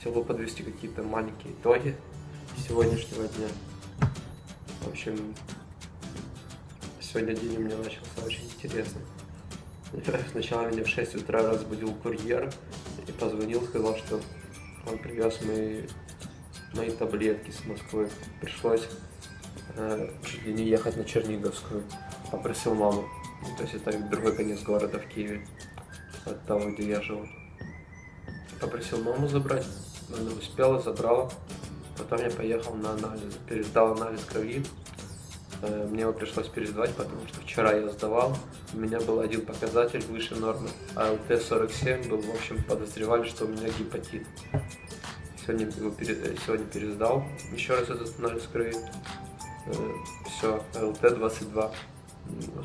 Хотел бы подвести какие-то маленькие итоги сегодняшнего дня. В общем, сегодня день у меня начался очень интересно. Сначала меня в 6 утра разбудил курьер и позвонил, сказал, что он привез мои, мои таблетки с Москвы. Пришлось э, чуть ли не ехать на Черниговскую. Попросил маму. Ну, то есть это другой конец города в Киеве, от того, где я живу. Попросил маму забрать, она успела, забрала. Потом я поехал на анализ, пересдал анализ крови. Э, мне его пришлось пересдавать, потому что вчера я сдавал, у меня был один показатель выше нормы, а ЛТ-47 был, в общем, подозревали, что у меня гепатит. Сегодня, его пере... сегодня пересдал еще раз этот анализ крови. Э, Все, ЛТ-22.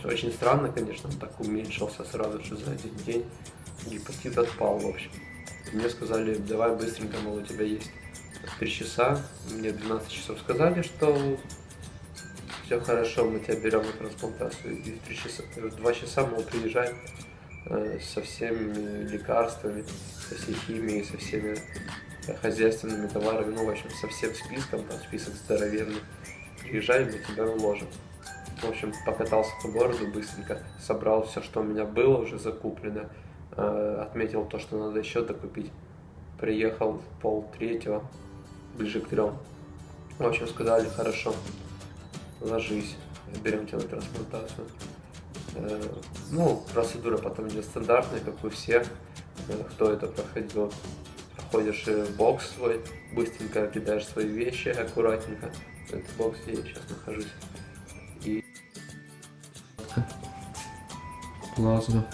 Очень странно, конечно, он так уменьшился сразу же за один день. Гепатит отпал, в общем. Мне сказали, давай быстренько, мол, у тебя есть 3 часа. Мне 12 часов сказали, что все хорошо, мы тебя берем на трансплантацию. И в 3 часа, в 2 часа, мол, приезжай э, со всеми лекарствами, со всей химией, со всеми хозяйственными товарами, ну, в общем, со всем списком, там список здоровенный. Приезжай, мы тебя уложим. В общем, покатался по городу быстренько, собрал все, что у меня было уже закуплено, э, отметил то, что надо еще докупить. Приехал в пол третьего, ближе к трем. В общем, сказали, хорошо, ложись, берем тебя на трансплантацию. Э, ну, процедура потом идет стандартная, как у всех, э, кто это проходил. Проходишь в бокс свой, быстренько кидаешь свои вещи, аккуратненько. Это бокс, где я сейчас нахожусь. И... Плазма.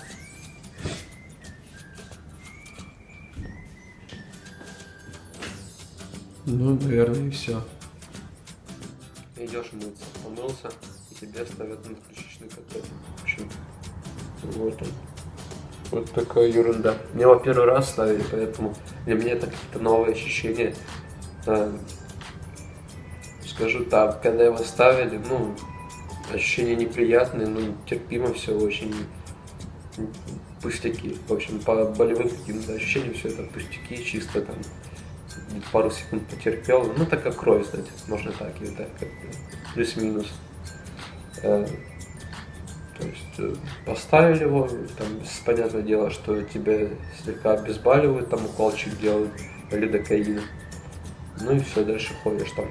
Ну, наверное, и все. Идешь мыться, помылся, и тебе ставят надключичный катет. В общем, вот он. Вот такая ерунда. Мне его первый раз ставили, поэтому для меня это какие-то новые ощущения. Скажу так, когда его ставили, ну, ощущения неприятные, но терпимо все очень пустяки. В общем, по болевым каким-то ощущениям все это пустяки, чисто там пару секунд потерпел. Ну, так как кровь сдать, можно так или так, плюс-минус. Э, то есть э, поставили его, там, понятное дело, что тебя слегка обезболивают, там уколчик делают, лидокаин. Ну и все, дальше ходишь, там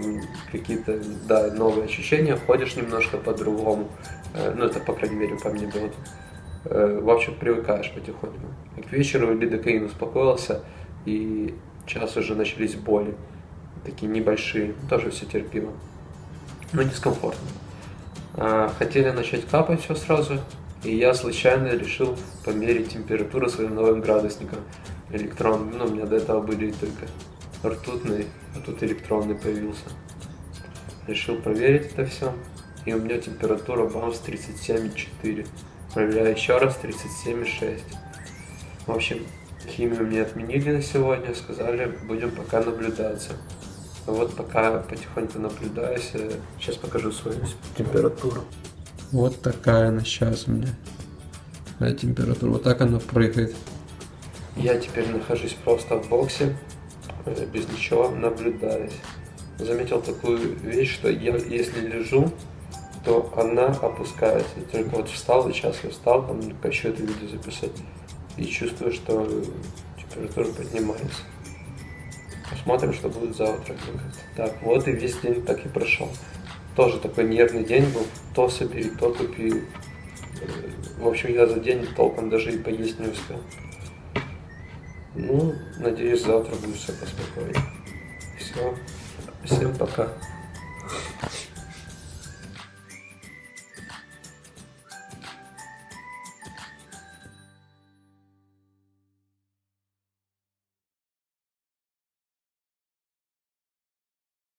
какие-то, да, новые ощущения, ходишь немножко по-другому. Э, ну, это, по крайней мере, по мне было. В общем, привыкаешь потихоньку. И к вечеру лидокаин успокоился, и сейчас уже начались боли. Такие небольшие, тоже все терпимо. Но дискомфортно. А, хотели начать капать все сразу, и я случайно решил померить температуру своим новым градусником электронным. Ну, у меня до этого были только ртутный, а тут электронный появился. Решил проверить это все, и у меня температура бамс 37,4. Проверяю еще раз 37,6. В общем, химию мне отменили на сегодня, сказали, будем пока наблюдаться. Вот пока потихоньку наблюдаюсь, сейчас покажу свою температуру. Вот такая она сейчас у меня. Температура, вот так она прыгает. Я теперь нахожусь просто в боксе, э, без ничего, наблюдаюсь. Заметил такую вещь, что я, если лежу, то она опускается. Только вот встал, и сейчас я встал, там хочу это видео записать, и чувствую, что температура поднимается. Посмотрим, что будет завтра. Так, вот и весь день так и прошел. Тоже такой нервный день был. То собери, то купи. В общем, я за день толком даже и поесть не успел. Ну, надеюсь, завтра будет все поспокойнее. Все. Всем пока.